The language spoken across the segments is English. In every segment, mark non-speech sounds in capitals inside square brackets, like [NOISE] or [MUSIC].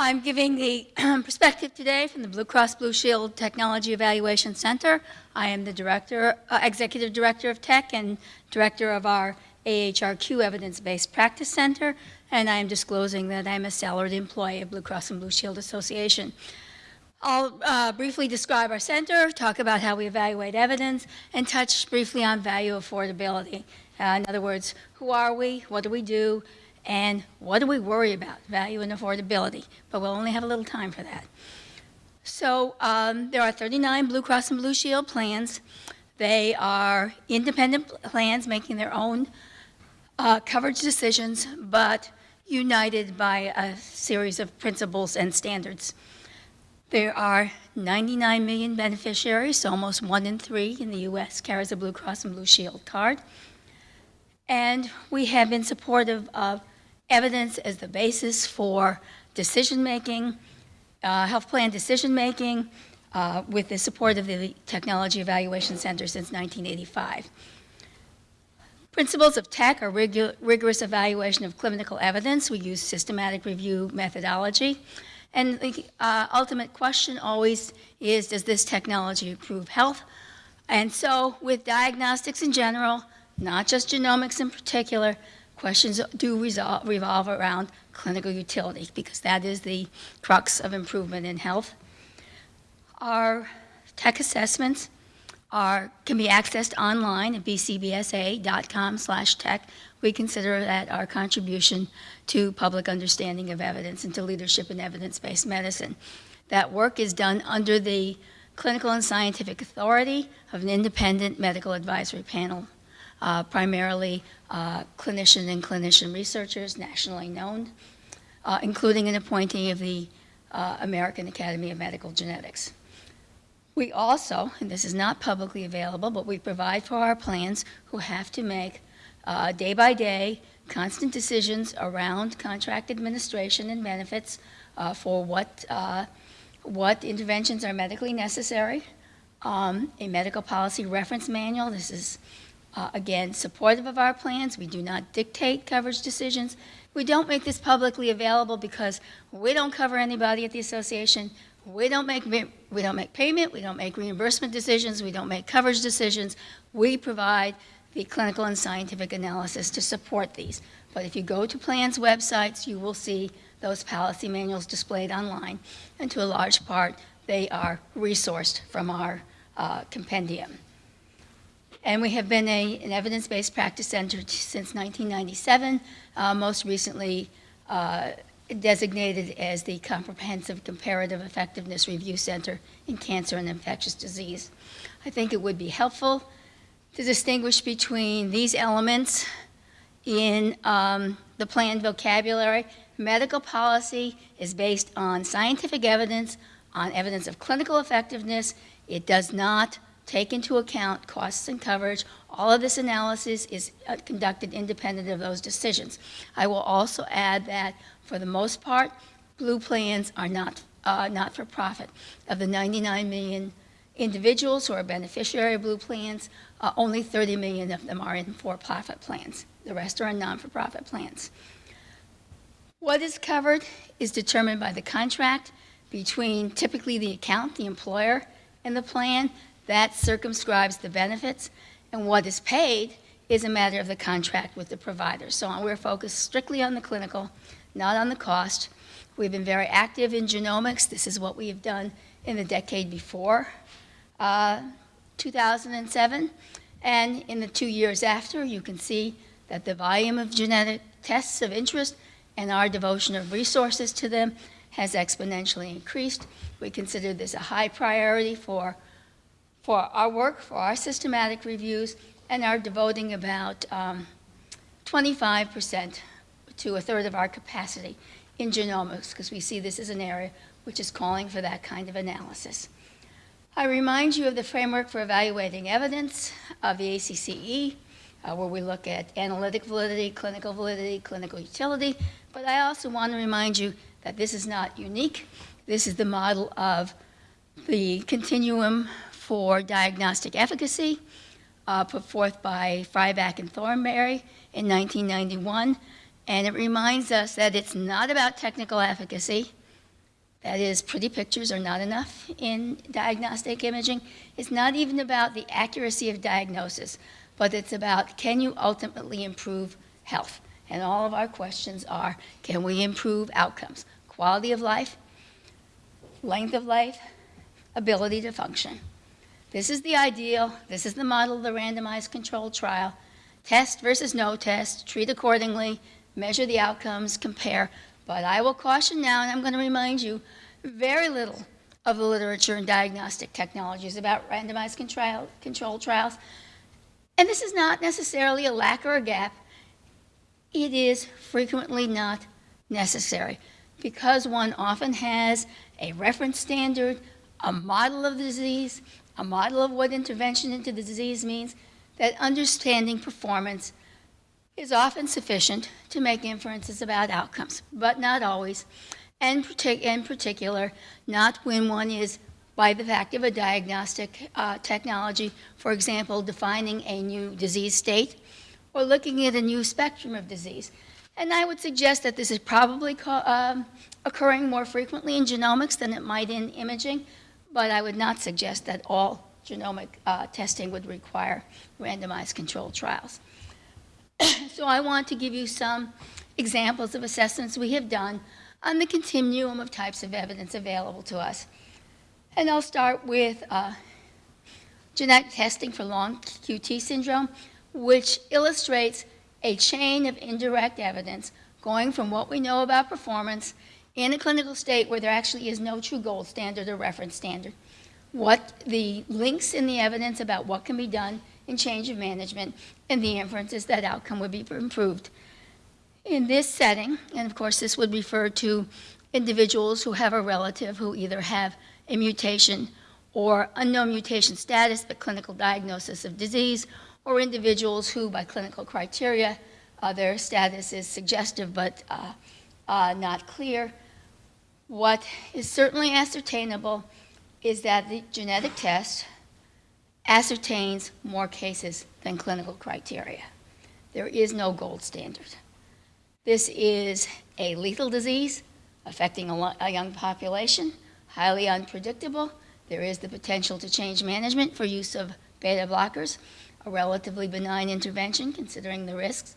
I'm giving the [CLEARS THROAT] perspective today from the Blue Cross Blue Shield Technology Evaluation Center. I am the director, uh, executive director of TEC and director of our AHRQ Evidence-Based Practice Center, and I am disclosing that I'm a salaried employee of Blue Cross and Blue Shield Association. I'll uh, briefly describe our center, talk about how we evaluate evidence, and touch briefly on value affordability. Uh, in other words, who are we, what do we do, and what do we worry about? Value and affordability. But we'll only have a little time for that. So um, there are 39 Blue Cross and Blue Shield plans. They are independent plans making their own uh, coverage decisions, but united by a series of principles and standards. There are 99 million beneficiaries, so almost one in three in the U.S. carries a Blue Cross and Blue Shield card. And we have been supportive of evidence as the basis for decision-making, uh, health plan decision-making, uh, with the support of the Technology Evaluation Center since 1985. Principles of TEC are rigorous evaluation of clinical evidence. We use systematic review methodology. And the uh, ultimate question always is, does this technology improve health? And so with diagnostics in general, not just genomics in particular, questions do resolve, revolve around clinical utility because that is the crux of improvement in health. Our tech assessments are, can be accessed online at bcbsa.com slash tech. We consider that our contribution to public understanding of evidence and to leadership in evidence-based medicine. That work is done under the clinical and scientific authority of an independent medical advisory panel uh, primarily uh, clinician and clinician researchers, nationally known, uh, including an appointee of the uh, American Academy of Medical Genetics. We also, and this is not publicly available, but we provide for our plans who have to make day by day constant decisions around contract administration and benefits uh, for what, what interventions are medically necessary, um, a medical policy reference manual. This is uh, again, supportive of our plans. We do not dictate coverage decisions. We don't make this publicly available because we don't cover anybody at the association. We don't make, we don't make payment, we don't make reimbursement decisions, we don't make coverage decisions. We provide the clinical and scientific analysis to support these. But if you go to plans websites, you will see those policy manuals displayed online. And to a large part, they are resourced from our uh, compendium. And we have been a, an evidence-based practice center since 1997, uh, most recently uh, designated as the Comprehensive Comparative Effectiveness Review Center in Cancer and Infectious Disease. I think it would be helpful to distinguish between these elements in um, the planned vocabulary. Medical policy is based on scientific evidence, on evidence of clinical effectiveness. It does not take into account costs and coverage. All of this analysis is uh, conducted independent of those decisions. I will also add that for the most part, blue plans are not, uh, not for profit. Of the 99 million individuals who are beneficiary of blue plans, uh, only 30 million of them are in for-profit plans. The rest are in non-for-profit plans. What is covered is determined by the contract between typically the account, the employer, and the plan, that circumscribes the benefits, and what is paid is a matter of the contract with the provider. So we're focused strictly on the clinical, not on the cost. We've been very active in genomics. This is what we have done in the decade before uh, 2007. And in the two years after, you can see that the volume of genetic tests of interest and our devotion of resources to them has exponentially increased. We consider this a high priority for for our work, for our systematic reviews, and are devoting about 25% um, to a third of our capacity in genomics, because we see this as an area which is calling for that kind of analysis. I remind you of the framework for evaluating evidence of the ACCE, uh, where we look at analytic validity, clinical validity, clinical utility, but I also want to remind you that this is not unique. This is the model of the continuum for diagnostic efficacy uh, put forth by Fryback and Thornbury in 1991. And it reminds us that it's not about technical efficacy, That is, pretty pictures are not enough in diagnostic imaging. It's not even about the accuracy of diagnosis, but it's about can you ultimately improve health? And all of our questions are can we improve outcomes? Quality of life, length of life, ability to function. This is the ideal. This is the model of the randomized controlled trial. Test versus no test, treat accordingly, measure the outcomes, compare. But I will caution now, and I'm going to remind you, very little of the literature in diagnostic technologies about randomized control, controlled trials. And this is not necessarily a lack or a gap. It is frequently not necessary because one often has a reference standard, a model of the disease, a model of what intervention into the disease means, that understanding performance is often sufficient to make inferences about outcomes, but not always. And partic in particular, not when one is, by the fact of a diagnostic uh, technology, for example, defining a new disease state or looking at a new spectrum of disease. And I would suggest that this is probably um, occurring more frequently in genomics than it might in imaging, but I would not suggest that all genomic uh, testing would require randomized controlled trials. [CLEARS THROAT] so I want to give you some examples of assessments we have done on the continuum of types of evidence available to us. And I'll start with uh, genetic testing for long QT syndrome, which illustrates a chain of indirect evidence going from what we know about performance in a clinical state where there actually is no true gold standard or reference standard, what the links in the evidence about what can be done in change of management, and the inferences that outcome would be improved. In this setting, and of course this would refer to individuals who have a relative who either have a mutation or unknown mutation status but clinical diagnosis of disease, or individuals who, by clinical criteria, uh, their status is suggestive but uh, uh, not clear. What is certainly ascertainable is that the genetic test ascertains more cases than clinical criteria. There is no gold standard. This is a lethal disease affecting a, a young population, highly unpredictable. There is the potential to change management for use of beta blockers a relatively benign intervention considering the risks.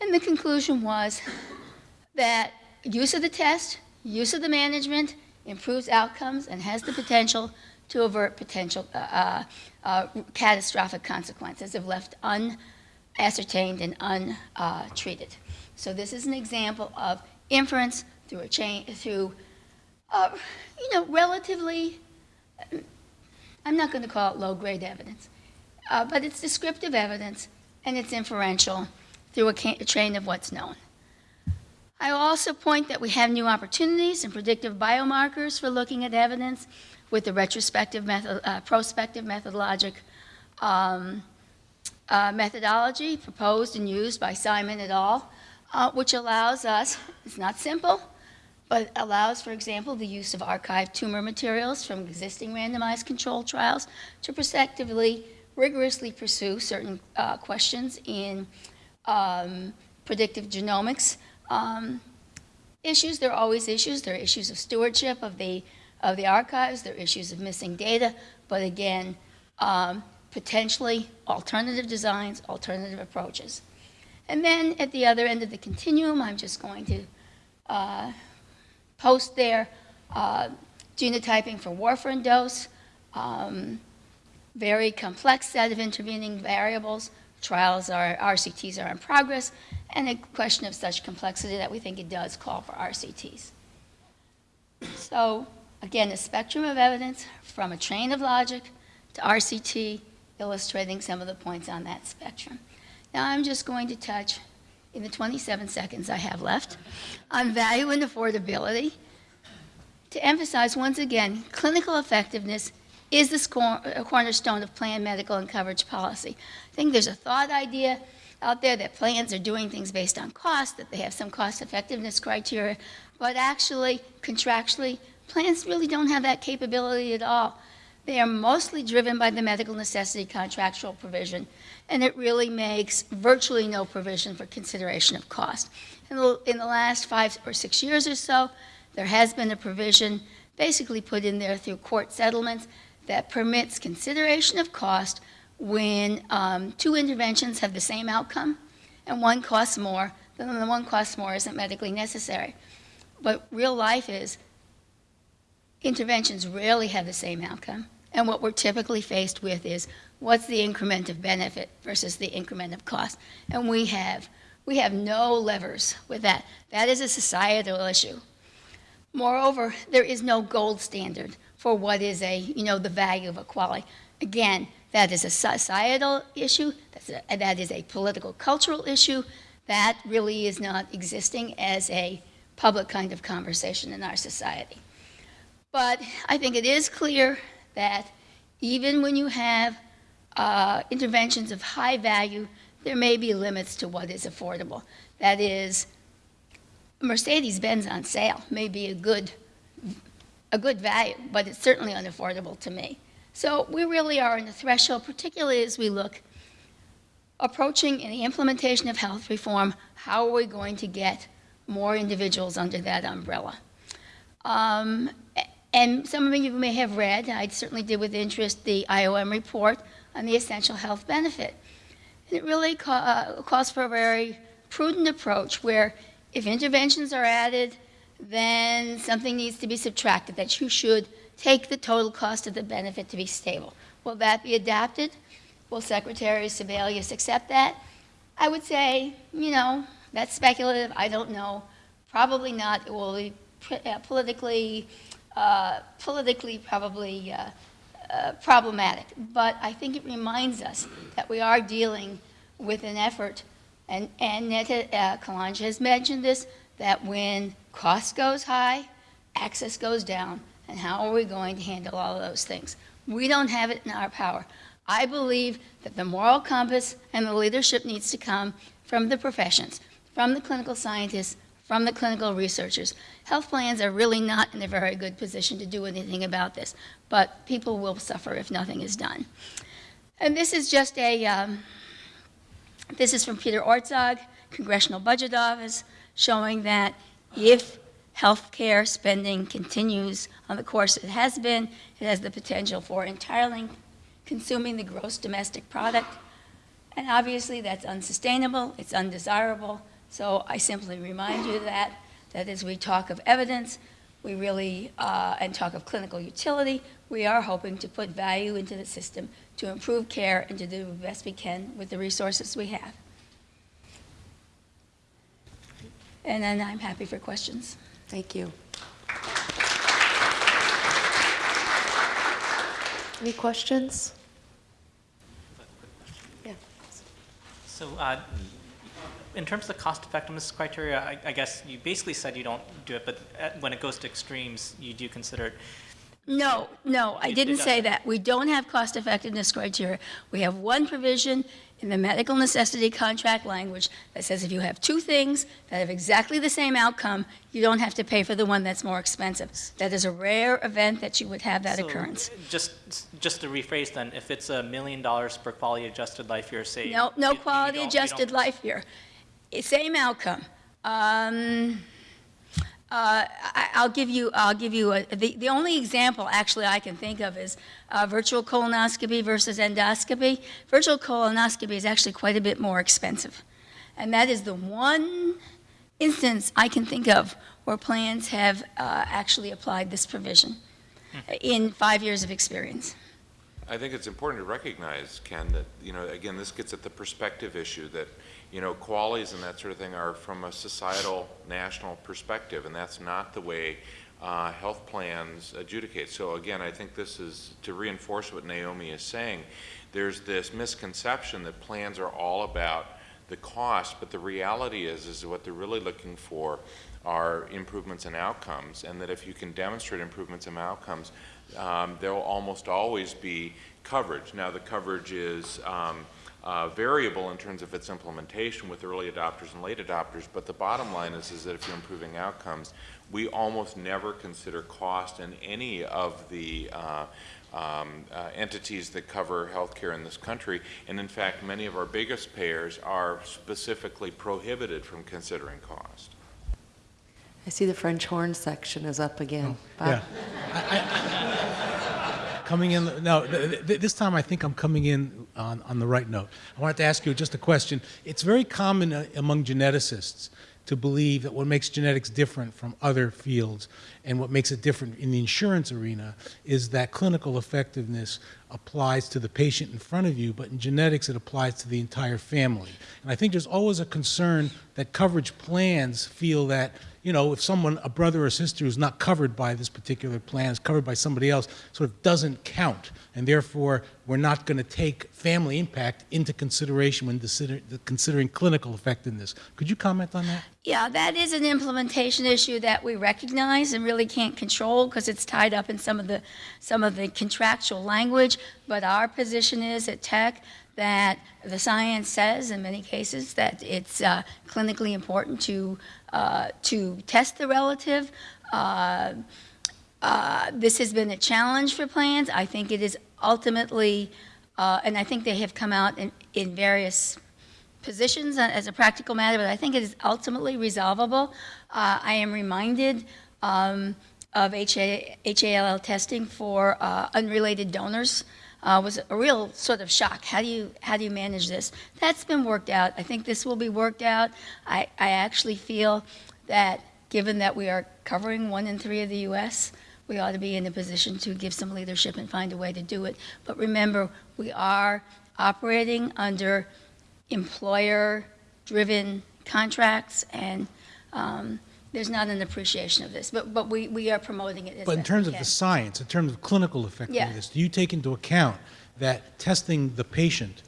And the conclusion was that use of the test, use of the management, improves outcomes and has the potential to avert potential uh, uh, uh catastrophic consequences if left unascertained and untreated. So this is an example of inference through a chain, through, uh, you know, relatively, I'm not going to call it low-grade evidence, uh, but it's descriptive evidence and it's inferential through a, a chain of what's known. I will also point that we have new opportunities and predictive biomarkers for looking at evidence with the retrospective method, uh, prospective methodologic um, uh, methodology proposed and used by Simon et al., uh, which allows us, [LAUGHS] it's not simple, but allows, for example, the use of archived tumor materials from existing randomized controlled trials to prospectively rigorously pursue certain uh, questions in um, predictive genomics. Um, issues, there are always issues. There are issues of stewardship of the, of the archives. There are issues of missing data. But again, um, potentially alternative designs, alternative approaches. And then at the other end of the continuum, I'm just going to uh, post there uh, genotyping for warfarin dose, um, very complex set of intervening variables. Trials are, RCTs are in progress, and a question of such complexity that we think it does call for RCTs. So again, a spectrum of evidence from a train of logic to RCT, illustrating some of the points on that spectrum. Now I'm just going to touch, in the 27 seconds I have left, on value and affordability to emphasize once again clinical effectiveness is this cornerstone of planned medical and coverage policy. I think there's a thought idea out there that plans are doing things based on cost, that they have some cost effectiveness criteria, but actually, contractually, plans really don't have that capability at all. They are mostly driven by the medical necessity contractual provision, and it really makes virtually no provision for consideration of cost. In the, in the last five or six years or so, there has been a provision basically put in there through court settlements that permits consideration of cost when um, two interventions have the same outcome and one costs more, then the one costs more isn't medically necessary. But real life is interventions rarely have the same outcome. And what we're typically faced with is what's the increment of benefit versus the increment of cost? And we have, we have no levers with that. That is a societal issue. Moreover, there is no gold standard for what is a, you know, the value of equality. Again, that is a societal issue, that's a, that is a political cultural issue, that really is not existing as a public kind of conversation in our society. But I think it is clear that even when you have uh, interventions of high value, there may be limits to what is affordable. That is, Mercedes-Benz on sale may be a good, a good value, but it's certainly unaffordable to me. So we really are in the threshold, particularly as we look approaching in the implementation of health reform, how are we going to get more individuals under that umbrella? Um, and some of you may have read, I certainly did with interest, the IOM report on the essential health benefit. And it really ca uh, calls for a very prudent approach where if interventions are added, then something needs to be subtracted, that you should take the total cost of the benefit to be stable. Will that be adapted? Will Secretary Sebelius accept that? I would say, you know, that's speculative. I don't know. Probably not. It will be uh, politically, uh, politically probably uh, uh, problematic. But I think it reminds us that we are dealing with an effort, and, and Netta uh, Kalange has mentioned this, that when cost goes high, access goes down. And how are we going to handle all of those things? We don't have it in our power. I believe that the moral compass and the leadership needs to come from the professions, from the clinical scientists, from the clinical researchers. Health plans are really not in a very good position to do anything about this, but people will suffer if nothing is done. And this is just a, um, this is from Peter Orszag, Congressional Budget Office, showing that if healthcare spending continues on the course it has been, it has the potential for entirely consuming the gross domestic product. And obviously that's unsustainable, it's undesirable. So I simply remind you that, that as we talk of evidence, we really, uh, and talk of clinical utility, we are hoping to put value into the system to improve care and to do the best we can with the resources we have. And then I'm happy for questions. Thank you. Any questions? Yeah. So uh, in terms of the cost effectiveness criteria, I, I, guess you basically said you don't do it, but uh, when it goes to extremes, you do consider it. No, no, I It- it didn't say that. We don't have cost effectiveness criteria. We have one provision in the medical necessity contract language that says if you have two things that have exactly the same outcome, you don't have to pay for the one that's more expensive. That is a rare event that you would have that So, occurrence. Just, just to rephrase then, if it's a million dollars per quality adjusted life year, say. No, no you quality you adjusted life year. Same outcome. Um, uh, I, I'll give you, I'll give you, a, the, the only example actually I can think of is uh, virtual colonoscopy versus endoscopy. Virtual colonoscopy is actually quite a bit more expensive. And that is the one instance I can think of where plans have uh, actually applied this provision in five years of experience. I think it's important to recognize, Ken, that, you know, again, this gets at the perspective issue that, you know, qualities and that sort of thing are from a societal, national perspective, and that's not the way uh, health plans adjudicate. So again, I think this is to reinforce what Naomi is saying. There's this misconception that plans are all about the cost, but the reality is, is what they're really looking for are improvements in outcomes, and that if you can demonstrate improvements in outcomes, um, there will almost always be coverage. Now, the coverage is um, uh, variable in terms of its implementation with early adopters and late adopters, but the bottom line is, is that if you're improving outcomes, we almost never consider cost in any of the uh, um, uh, entities that cover healthcare in this country. And in fact, many of our biggest payers are specifically prohibited from considering cost. I see the French horn section is up again. Bob? Yeah. I- I- Coming in, no, th- th- this time I think I'm coming in on, on the right note. I wanted to ask you just a question. It's very common uh, among geneticists to believe that what makes genetics different from other fields and what makes it different in the insurance arena is that clinical effectiveness applies to the patient in front of you, but in genetics it applies to the entire family. And I think there's always a concern that coverage plans feel that you know, if someone, a brother or sister who's not covered by this particular plan, is covered by somebody else, sort of doesn't count. And therefore, we're not going to take family impact into consideration when considering clinical effectiveness. Could you comment on that? Yeah, that is an implementation issue that we recognize and really can't control because it's tied up in some of the, some of the contractual language. But our position is at TEC that the science says in many cases that it's uh, clinically important to, uh, to test the relative. Uh, uh, This has been a challenge for plans. I think it is ultimately, uh, and I think they have come out in, in various positions as a practical matter, but I think it is ultimately resolvable. Uh, I am reminded um, of HA, HLA testing for uh, unrelated donors. Uh, was a real sort of shock. How do you how do you manage this? That's been worked out. I think this will be worked out. I, I actually feel that given that we are covering one in three of the U.S., we ought to be in a position to give some leadership and find a way to do it. But remember, we are operating under employer-driven contracts, and um, there's not an appreciation of this, but, but we, we are promoting it as But in terms of the science, in terms of clinical effectiveness, do you take into account that testing the patient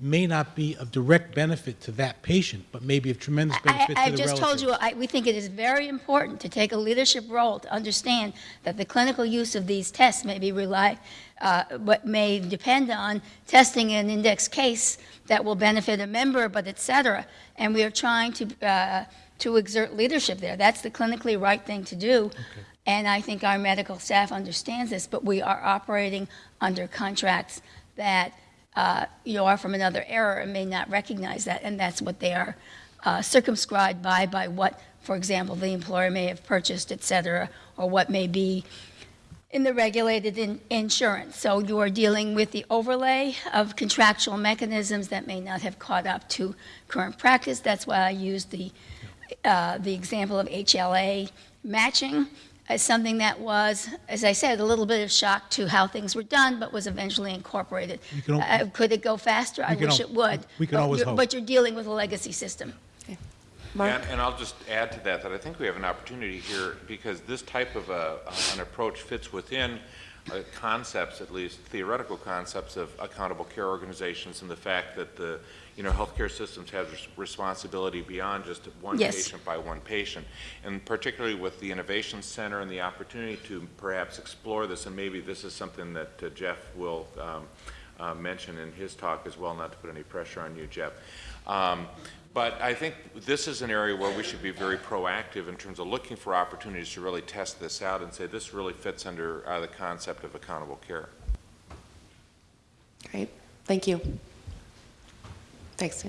may not be of direct benefit to that patient, but may be of tremendous I, benefit to the I relative? just told you, I, we think it is very important to take a leadership role to understand that the clinical use of these tests may be rely, uh, what may depend on testing an index case that will benefit a member, but et cetera. And we are trying to, uh, to exert leadership there. That's the clinically right thing to do. And I think our medical staff understands this, but we are operating under contracts that, uh, you are from another era and may not recognize that, and that's what they are uh, circumscribed by, by what, for example, the employer may have purchased, et cetera, or what may be in the regulated in- insurance. So you are dealing with the overlay of contractual mechanisms that may not have caught up to current practice. That's why I used the, uh, the example of HLA matching as something that was, as I said, a little bit of shock to how things were done, but was eventually incorporated. Can Uh, Could it go faster? I wish al- it would. we can But always you're- hope. But you're dealing with a legacy system. Mark? And, and I'll just add to that, that I think we have an opportunity here, because this type of a, an approach fits within uh, concepts, at least theoretical concepts of accountable care organizations and the fact that the, you know, healthcare systems have responsibility beyond just one Yes. patient by one patient. And particularly with the Innovation Center and the opportunity to perhaps explore this, and maybe this is something that uh, Jeff will um, uh, mention in his talk as well, not to put any pressure on you, Jeff. Um, But I think this is an area where we should be very proactive in terms of looking for opportunities to really test this out and say, this really fits under uh, the concept of accountable care. Great, thank you. Thanks.